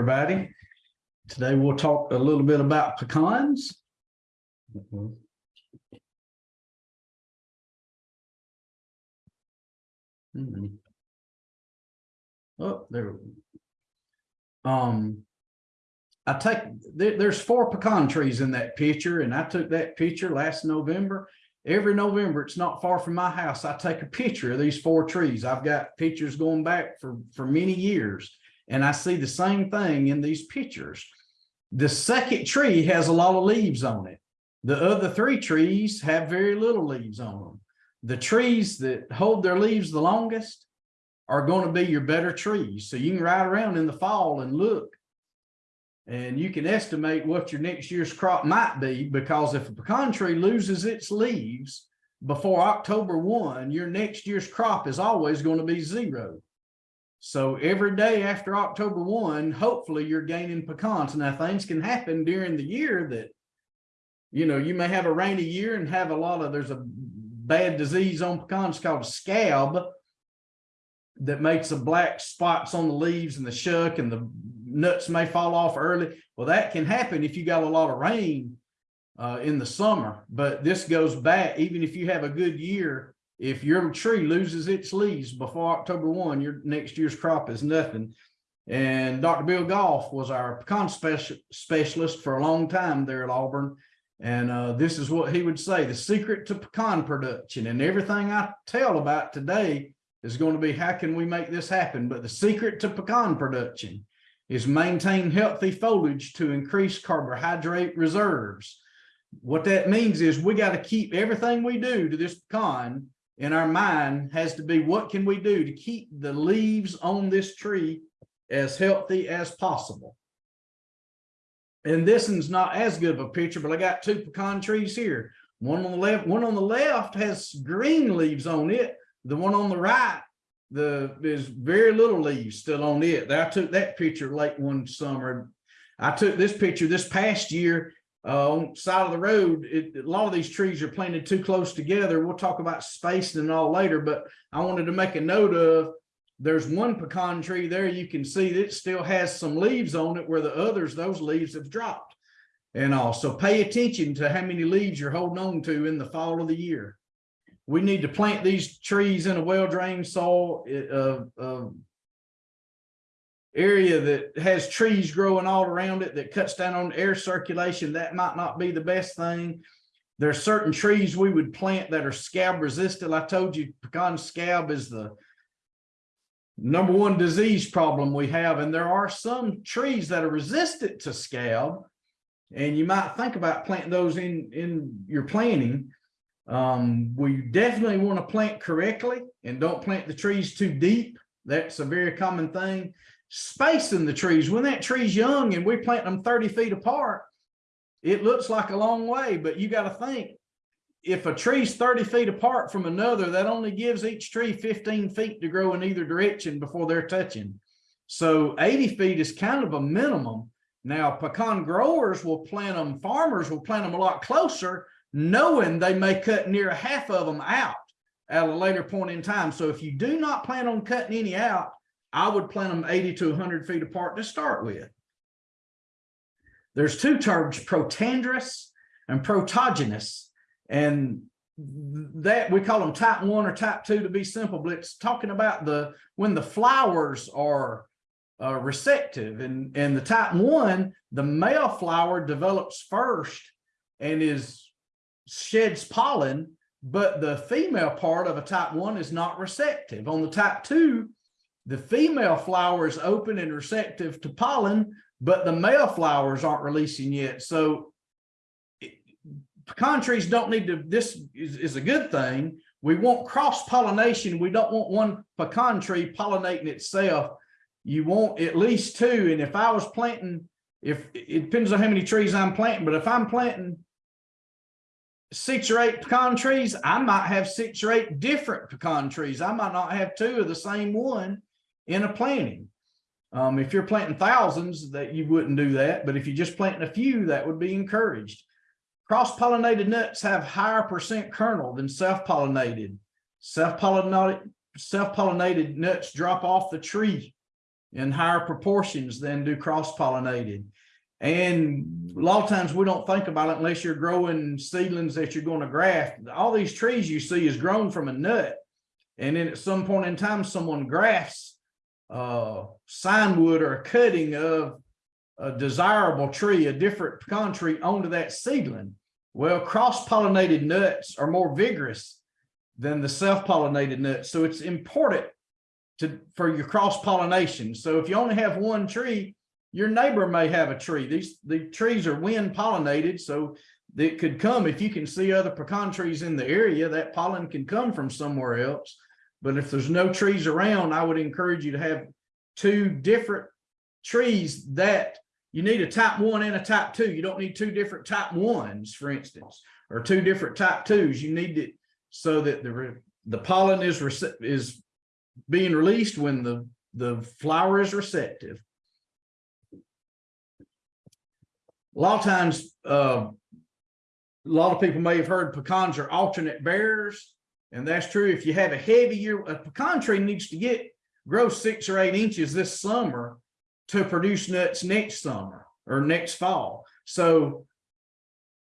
everybody. Today we'll talk a little bit about pecans. Hmm. Oh, there. Um. I take, there, there's four pecan trees in that picture and I took that picture last November. Every November, it's not far from my house. I take a picture of these four trees. I've got pictures going back for, for many years. And I see the same thing in these pictures. The second tree has a lot of leaves on it. The other three trees have very little leaves on them. The trees that hold their leaves the longest are going to be your better trees. So you can ride around in the fall and look. And you can estimate what your next year's crop might be because if a pecan tree loses its leaves before October one, your next year's crop is always going to be zero. So every day after October one, hopefully you're gaining pecans. Now things can happen during the year that, you know, you may have a rainy year and have a lot of, there's a bad disease on pecans called scab that makes the black spots on the leaves and the shuck and the nuts may fall off early. Well, that can happen if you got a lot of rain uh, in the summer, but this goes back, even if you have a good year, if your tree loses its leaves before October one, your next year's crop is nothing. And Dr. Bill Goff was our pecan special, specialist for a long time there at Auburn. And uh, this is what he would say, the secret to pecan production and everything I tell about today is going to be how can we make this happen? But the secret to pecan production is maintain healthy foliage to increase carbohydrate reserves. What that means is we got to keep everything we do to this pecan in our mind has to be what can we do to keep the leaves on this tree as healthy as possible. And this one's not as good of a picture, but I got two pecan trees here. One on the left, one on the left has green leaves on it. The one on the right the there's very little leaves still on it. I took that picture late one summer. I took this picture this past year uh, on side of the road. It, a lot of these trees are planted too close together. We'll talk about spacing and all later, but I wanted to make a note of there's one pecan tree there. You can see that it still has some leaves on it where the others, those leaves have dropped and all. So pay attention to how many leaves you're holding on to in the fall of the year we need to plant these trees in a well-drained soil, uh, uh, area that has trees growing all around it that cuts down on air circulation. That might not be the best thing. There's certain trees we would plant that are scab resistant. I told you pecan scab is the number one disease problem we have. And there are some trees that are resistant to scab. And you might think about planting those in, in your planting. Um, we definitely want to plant correctly and don't plant the trees too deep. That's a very common thing. Spacing the trees, when that tree's young and we plant them 30 feet apart, it looks like a long way, but you got to think if a tree's 30 feet apart from another, that only gives each tree 15 feet to grow in either direction before they're touching. So 80 feet is kind of a minimum. Now, pecan growers will plant them, farmers will plant them a lot closer knowing they may cut near half of them out at a later point in time. So if you do not plan on cutting any out, I would plant them 80 to 100 feet apart to start with. There's two terms, protandrous and protogynous, and that we call them type one or type two to be simple, but it's talking about the when the flowers are uh, receptive and, and the type one, the male flower develops first and is sheds pollen, but the female part of a type one is not receptive. On the type two, the female flower is open and receptive to pollen, but the male flowers aren't releasing yet. So pecan trees don't need to, this is, is a good thing. We want cross pollination. We don't want one pecan tree pollinating itself. You want at least two. And if I was planting, if it depends on how many trees I'm planting, but if I'm planting six or eight pecan trees, I might have six or eight different pecan trees. I might not have two of the same one in a planting. Um, if you're planting thousands that you wouldn't do that, but if you're just planting a few, that would be encouraged. Cross-pollinated nuts have higher percent kernel than self-pollinated. Self-pollinated self-pollinated nuts drop off the tree in higher proportions than do cross pollinated. And a lot of times we don't think about it unless you're growing seedlings that you're going to graft. All these trees you see is grown from a nut. And then at some point in time, someone grafts uh, scion wood or a cutting of a desirable tree, a different tree onto that seedling. Well, cross-pollinated nuts are more vigorous than the self-pollinated nuts. So it's important to for your cross-pollination. So if you only have one tree, your neighbor may have a tree. These the trees are wind pollinated, so it could come if you can see other pecan trees in the area, that pollen can come from somewhere else. But if there's no trees around, I would encourage you to have two different trees that you need a type one and a type two. You don't need two different type ones, for instance, or two different type twos. You need it so that the the pollen is is being released when the the flower is receptive. A lot of times, uh, a lot of people may have heard pecans are alternate bearers, and that's true. If you have a heavy year, a pecan tree needs to get grow six or eight inches this summer to produce nuts next summer or next fall. So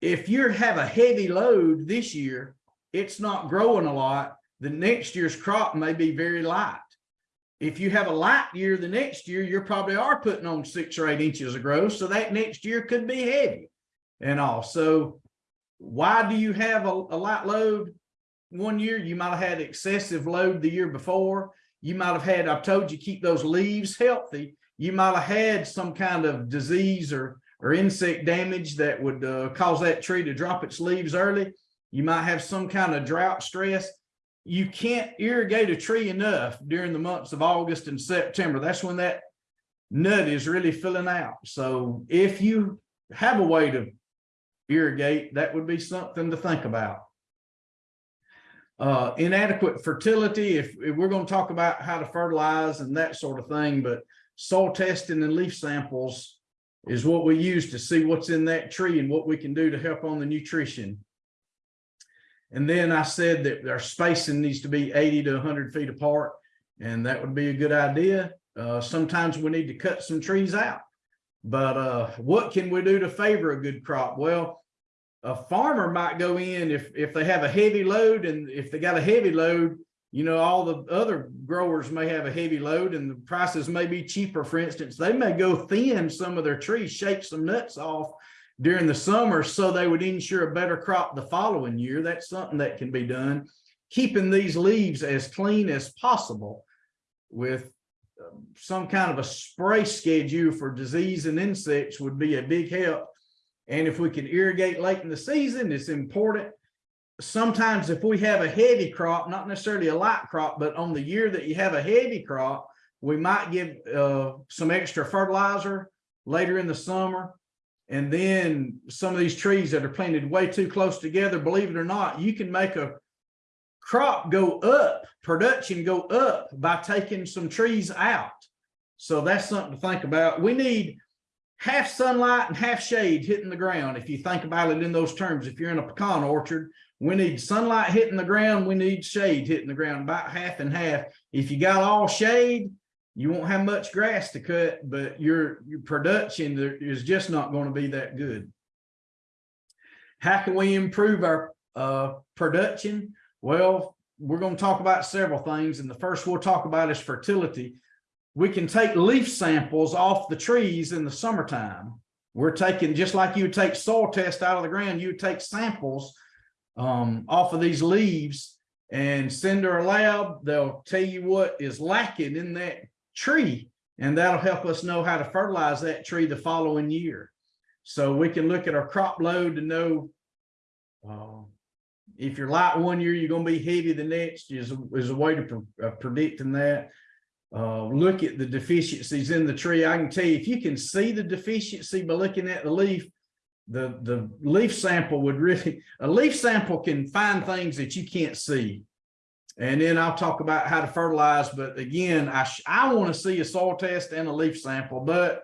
if you have a heavy load this year, it's not growing a lot. The next year's crop may be very light. If you have a light year, the next year, you probably are putting on six or eight inches of growth. So that next year could be heavy and all. So why do you have a, a light load one year? You might have had excessive load the year before. You might have had, I've told you, keep those leaves healthy. You might have had some kind of disease or, or insect damage that would uh, cause that tree to drop its leaves early. You might have some kind of drought stress you can't irrigate a tree enough during the months of August and September. That's when that nut is really filling out. So if you have a way to irrigate, that would be something to think about. Uh, inadequate fertility, if, if we're going to talk about how to fertilize and that sort of thing, but soil testing and leaf samples is what we use to see what's in that tree and what we can do to help on the nutrition. And then I said that our spacing needs to be 80 to 100 feet apart, and that would be a good idea. Uh, sometimes we need to cut some trees out. But uh, what can we do to favor a good crop? Well, a farmer might go in if, if they have a heavy load and if they got a heavy load, you know, all the other growers may have a heavy load and the prices may be cheaper. For instance, they may go thin some of their trees, shake some nuts off during the summer so they would ensure a better crop the following year. That's something that can be done. Keeping these leaves as clean as possible with um, some kind of a spray schedule for disease and insects would be a big help. And if we can irrigate late in the season, it's important. Sometimes if we have a heavy crop, not necessarily a light crop, but on the year that you have a heavy crop, we might give uh, some extra fertilizer later in the summer and then some of these trees that are planted way too close together, believe it or not, you can make a crop go up, production go up by taking some trees out. So that's something to think about. We need half sunlight and half shade hitting the ground. If you think about it in those terms, if you're in a pecan orchard, we need sunlight hitting the ground. We need shade hitting the ground about half and half. If you got all shade, you won't have much grass to cut, but your, your production is just not going to be that good. How can we improve our uh, production? Well, we're going to talk about several things. And the first we'll talk about is fertility. We can take leaf samples off the trees in the summertime. We're taking, just like you would take soil test out of the ground, you would take samples um, off of these leaves and send to a lab. They'll tell you what is lacking in that tree and that'll help us know how to fertilize that tree the following year. So we can look at our crop load to know uh, if you're light one year, you're going to be heavy the next is, is a way to pre uh, predicting that. Uh, look at the deficiencies in the tree. I can tell you if you can see the deficiency by looking at the leaf, the, the leaf sample would really, a leaf sample can find things that you can't see. And then I'll talk about how to fertilize. But again, I, I want to see a soil test and a leaf sample, but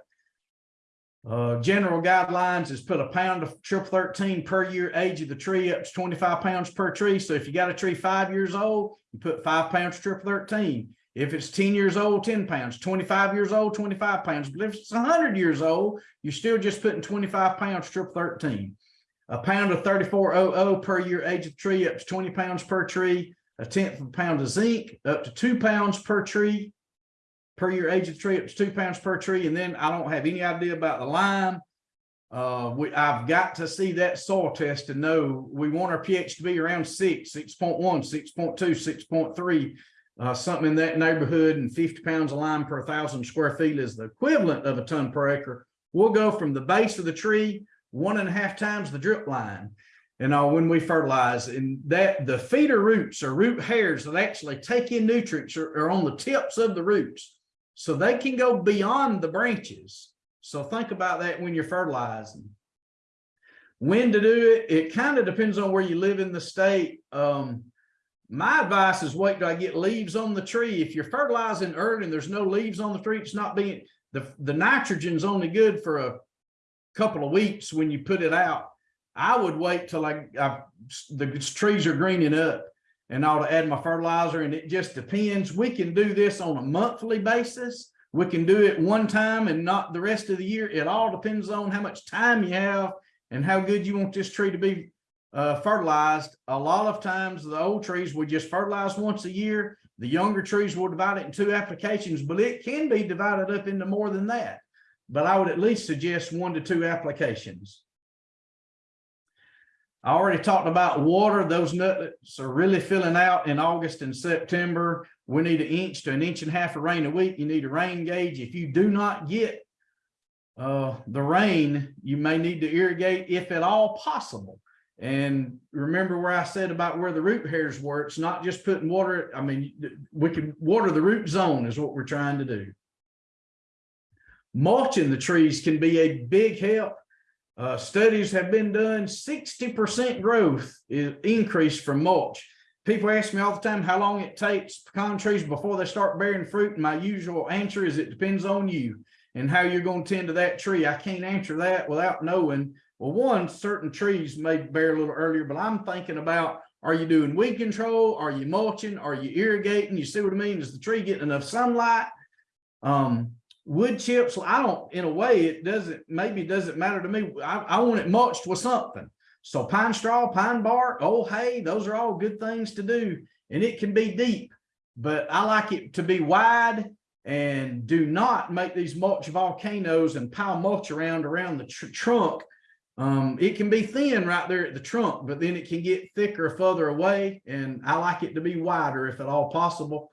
uh, general guidelines is put a pound of triple 13 per year age of the tree up to 25 pounds per tree. So if you got a tree five years old, you put five pounds of triple 13. If it's 10 years old, 10 pounds, 25 years old, 25 pounds. But if it's 100 years old, you're still just putting 25 pounds strip 13. A pound of 3400 per year age of tree up to 20 pounds per tree. A tenth of a pound of zinc up to two pounds per tree per year age of tree up to two pounds per tree. And then I don't have any idea about the lime. Uh, we, I've got to see that soil test to know we want our pH to be around 6, 6.1, 6.2, 6.3. Uh, something in that neighborhood and fifty pounds of lime per thousand square feet is the equivalent of a ton per acre. We'll go from the base of the tree, one and a half times the drip line. And uh, when we fertilize and that the feeder roots or root hairs that actually take in nutrients are, are on the tips of the roots. So they can go beyond the branches. So think about that when you're fertilizing. When to do it, it kind of depends on where you live in the state. Um, my advice is wait till I get leaves on the tree. If you're fertilizing early and there's no leaves on the tree, it's not being, the, the nitrogen's only good for a couple of weeks when you put it out. I would wait till I, I, the trees are greening up and I'll add my fertilizer and it just depends. We can do this on a monthly basis. We can do it one time and not the rest of the year. It all depends on how much time you have and how good you want this tree to be uh, fertilized. A lot of times the old trees we just fertilize once a year. The younger trees will divide it in two applications, but it can be divided up into more than that. But I would at least suggest one to two applications. I already talked about water. Those nutlets are really filling out in August and September. We need an inch to an inch and a half of rain a week. You need a rain gauge. If you do not get uh, the rain, you may need to irrigate if at all possible. And remember where I said about where the root hairs were, it's not just putting water. I mean, we can water the root zone is what we're trying to do. Mulching the trees can be a big help. Uh, studies have been done, 60% growth is increased from mulch. People ask me all the time how long it takes pecan trees before they start bearing fruit. And my usual answer is it depends on you and how you're going to tend to that tree. I can't answer that without knowing. Well, one, certain trees may bear a little earlier, but I'm thinking about, are you doing weed control? Are you mulching? Are you irrigating? You see what I mean? Is the tree getting enough sunlight? Um, wood chips, I don't, in a way, it doesn't, maybe it doesn't matter to me. I, I want it mulched with something. So pine straw, pine bark, old hay, those are all good things to do. And it can be deep, but I like it to be wide and do not make these mulch volcanoes and pile mulch around around the tr trunk. Um, it can be thin right there at the trunk, but then it can get thicker further away. And I like it to be wider if at all possible.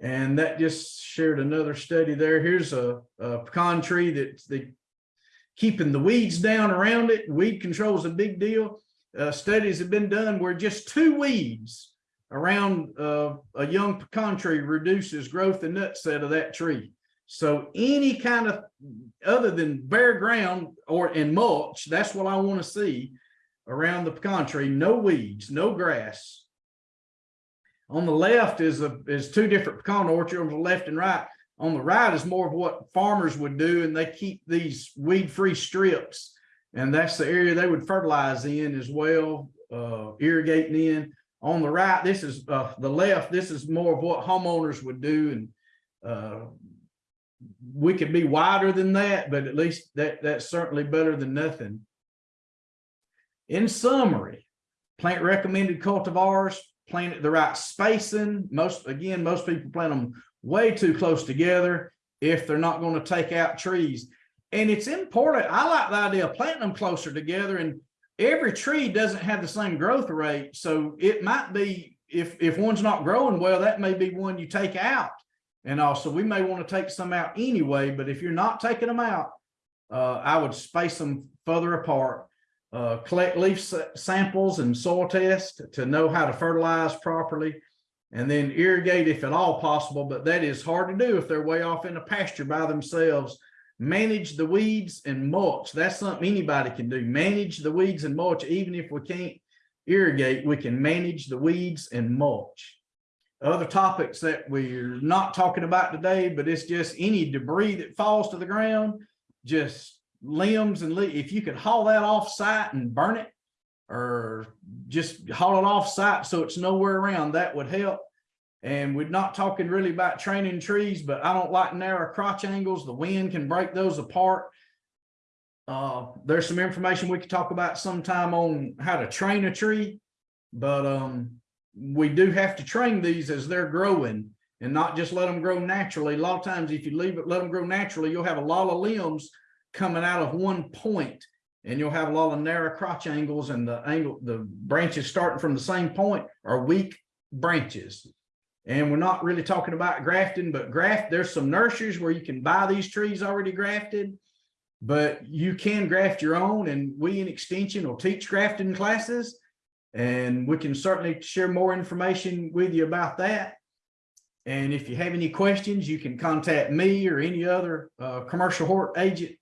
And that just shared another study there. Here's a, a pecan tree that's the keeping the weeds down around it. Weed control is a big deal. Uh, studies have been done where just two weeds around uh, a young pecan tree reduces growth and nut set of that tree. So any kind of other than bare ground or in mulch, that's what I want to see around the pecan tree. No weeds, no grass, on the left is a is two different pecan orchards on the left and right. On the right is more of what farmers would do, and they keep these weed-free strips, and that's the area they would fertilize in as well, uh, irrigating in. On the right, this is uh, the left. This is more of what homeowners would do, and uh, we could be wider than that, but at least that that's certainly better than nothing. In summary, plant recommended cultivars, plant it the right spacing. Most, again, most people plant them way too close together if they're not going to take out trees. And it's important. I like the idea of planting them closer together and every tree doesn't have the same growth rate. So it might be if, if one's not growing well, that may be one you take out. And also we may want to take some out anyway, but if you're not taking them out, uh, I would space them further apart uh, collect leaf samples and soil test to know how to fertilize properly and then irrigate if at all possible, but that is hard to do if they're way off in a pasture by themselves. Manage the weeds and mulch. That's something anybody can do. Manage the weeds and mulch. Even if we can't irrigate, we can manage the weeds and mulch. Other topics that we're not talking about today, but it's just any debris that falls to the ground, just limbs and if you could haul that off site and burn it or just haul it off site so it's nowhere around, that would help. And we're not talking really about training trees, but I don't like narrow crotch angles. The wind can break those apart. Uh, there's some information we could talk about sometime on how to train a tree. But, um, we do have to train these as they're growing and not just let them grow naturally. A lot of times, if you leave it, let them grow naturally, you'll have a lot of limbs coming out of one point, And you'll have a lot of narrow crotch angles and the angle, the branches starting from the same point are weak branches. And we're not really talking about grafting, but graft, there's some nurseries where you can buy these trees already grafted. But you can graft your own and we in extension will teach grafting classes. And we can certainly share more information with you about that. And if you have any questions, you can contact me or any other uh commercial hort agent